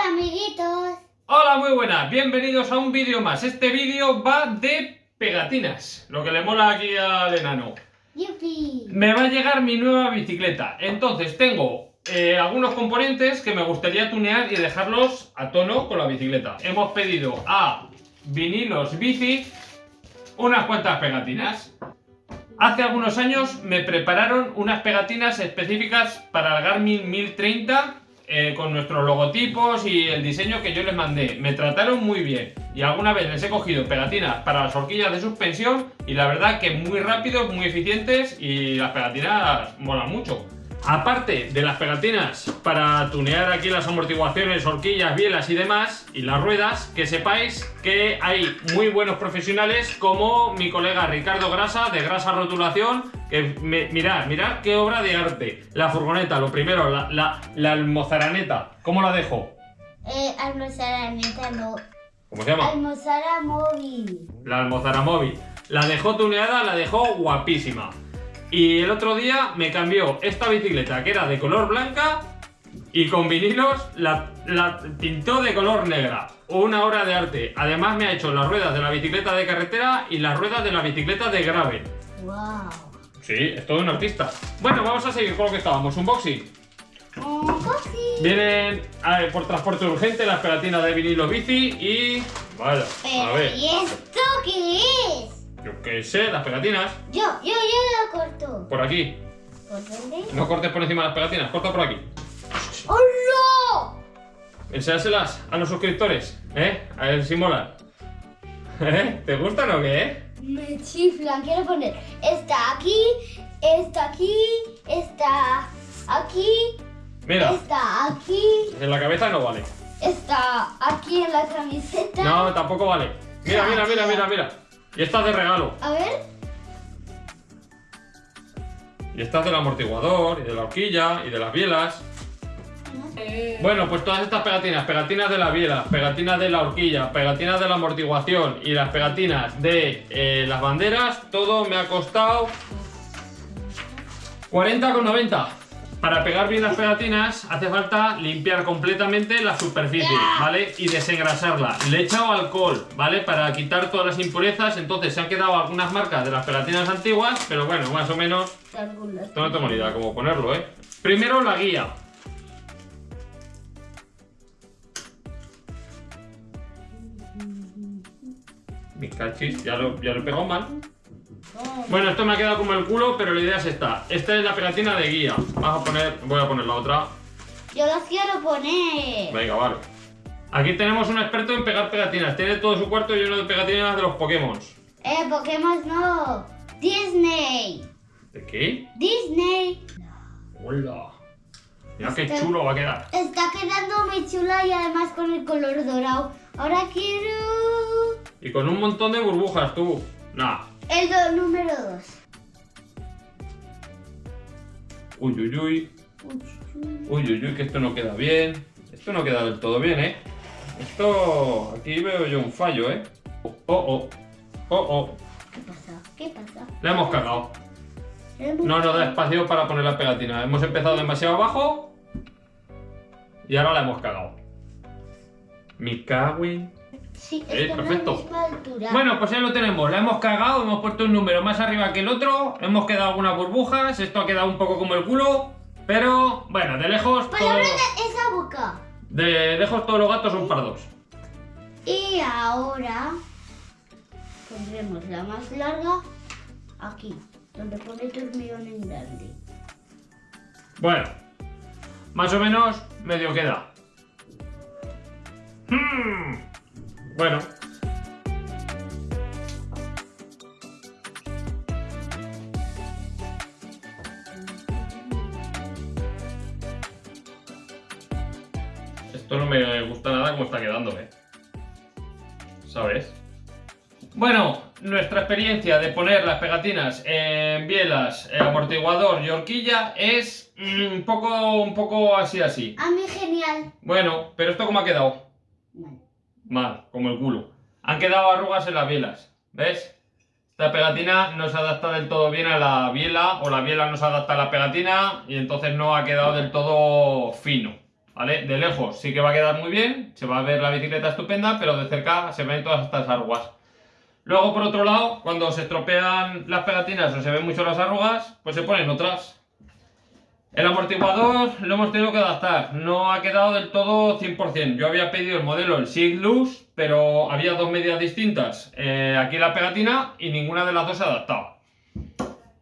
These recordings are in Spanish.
amiguitos. Hola, muy buenas, bienvenidos a un vídeo más. Este vídeo va de pegatinas, lo que le mola aquí al enano. Yupi. Me va a llegar mi nueva bicicleta, entonces tengo eh, algunos componentes que me gustaría tunear y dejarlos a tono con la bicicleta. Hemos pedido a Vinilos Bici unas cuantas pegatinas. Hace algunos años me prepararon unas pegatinas específicas para el Garmin 1030 eh, con nuestros logotipos y el diseño que yo les mandé. Me trataron muy bien y alguna vez les he cogido pegatinas para las horquillas de suspensión y la verdad que muy rápidos, muy eficientes y las pegatinas molan mucho. Aparte de las pegatinas para tunear aquí las amortiguaciones, horquillas, bielas y demás, y las ruedas, que sepáis que hay muy buenos profesionales como mi colega Ricardo Grasa de Grasa Rotulación, que mirad, mirad qué obra de arte. La furgoneta, lo primero, la, la, la almozaraneta, ¿cómo la dejo? Eh, almozaraneta no. ¿Cómo se llama? Almozara móvil. La almozara móvil. La dejó tuneada, la dejó guapísima. Y el otro día me cambió esta bicicleta que era de color blanca y con vinilos la, la pintó de color negra. Una obra de arte. Además me ha hecho las ruedas de la bicicleta de carretera y las ruedas de la bicicleta de gravel. Wow. Sí, es todo un artista. Bueno, vamos a seguir con lo que estábamos. Unboxing. Un cosi. Vienen a ver, por transporte urgente las pegatinas de vinilo bici y... Vaya, a ver. ¿y esto qué es? Yo qué sé, las pegatinas. Yo, yo, yo la corto. Por aquí. ¿Por dónde? No cortes por encima de las pegatinas, corta por aquí. ¡Hola! Enséñaselas a los suscriptores, ¿eh? A ver si molan. ¿Eh? ¿Te gustan o qué? Me chiflan. Quiero poner esta aquí, esta aquí, esta aquí, Mira, esta aquí, en la cabeza no vale. esta aquí en la camiseta. No, tampoco vale. Mira, mira, mira, mira, mira. Y esta es de regalo. A ver. Y esta es del amortiguador, y de la horquilla, y de las bielas. Bueno, pues todas estas pegatinas, pegatinas de la biela, pegatinas de la horquilla, pegatinas de la amortiguación y las pegatinas de eh, las banderas, todo me ha costado 40,90. Para pegar bien las pegatinas hace falta limpiar completamente la superficie, ¿vale? Y desengrasarla. Le he echado alcohol, ¿vale? Para quitar todas las impurezas, entonces se han quedado algunas marcas de las pegatinas antiguas, pero bueno, más o menos esto no tengo ni idea cómo ponerlo, ¿eh? Primero la guía. Mi cachis, ya lo, ya lo he pegado mal. Bueno, esto me ha quedado como el culo, pero la idea es esta. Esta es la pegatina de guía. Vamos a poner, voy a poner la otra. Yo las quiero poner. Venga, vale. Aquí tenemos un experto en pegar pegatinas. Tiene todo su cuarto lleno de pegatinas de los Pokémon. Eh, Pokémon no. Disney. ¿De qué? Disney. Hola. Mira qué chulo va a quedar. Está quedando muy chula y además con el color dorado. Ahora quiero Y con un montón de burbujas, tú. Nah. El do- número 2. Uy, uy, uy. Uy, uy, uy, que esto no queda bien. Esto no queda del todo bien, ¿eh? Esto... Aquí veo yo un fallo, ¿eh? Oh, oh. Oh, oh. ¿Qué pasa? ¿Qué pasa? Le hemos cagado. No nos da espacio para poner la pegatina. Hemos empezado demasiado abajo. Y ahora la hemos cagado. En- Sí, Eh, perfecto. la misma. Bueno, pues ya lo tenemos. La hemos cagado. Hemos puesto un número más arriba que el otro. Hemos quedado algunas burbujas. Esto ha quedado un poco como el culo. Pero, bueno, de lejos... Por todo- esa boca. De lejos todos los gatos son pardos. Y ahora pondremos la más larga aquí, donde pone turmión en grande. Bueno, más o menos medio queda. Hmm. Bueno. Esto no me gusta nada como está quedando, ¿eh? ¿Sabes? Bueno, nuestra experiencia de poner las pegatinas en bielas, eh, amortiguador y horquilla es mm, un poco, un poco así así. A mí genial. Bueno, pero esto cómo ha quedado? Vale. Mal, como el culo. Han quedado arrugas en las bielas, ¿ves? Esta pegatina no se adapta del todo bien a la biela o la biela no se adapta a la pegatina y entonces no ha quedado del todo fino. ¿vale? De lejos sí que va a quedar muy bien, se va a ver la bicicleta estupenda, pero de cerca se ven todas estas arrugas. Luego, por otro lado, cuando se estropean las pegatinas o se ven mucho las arrugas, pues se ponen otras. El amortiguador lo hemos tenido que adaptar, no ha quedado del todo 100%. Yo había pedido el modelo, el Sig Loose, pero había dos medidas distintas. Eh, aquí la pegatina y ninguna de las dos se adaptaba.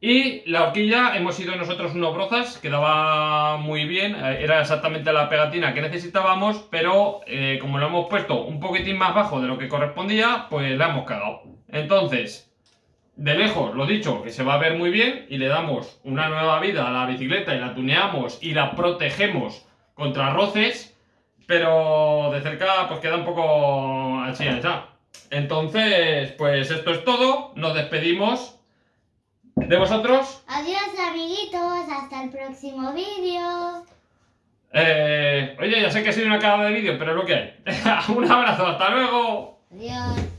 Y la horquilla, hemos ido nosotros unos brozas, quedaba muy bien, eh, era exactamente la pegatina que necesitábamos, pero eh, como lo hemos puesto un poquitín más bajo de lo que correspondía, pues la hemos cagado. Entonces, de lejos, lo dicho, que se va a ver muy bien y le damos una nueva vida a la bicicleta y la tuneamos y la protegemos contra roces, pero de cerca pues queda un poco así, ya. Entonces, pues esto es todo, nos despedimos de vosotros. Adiós amiguitos, hasta el próximo vídeo. Eh, oye, ya sé que ha sido una cagada de vídeo, pero es lo que hay. Un abrazo, hasta luego. Adiós.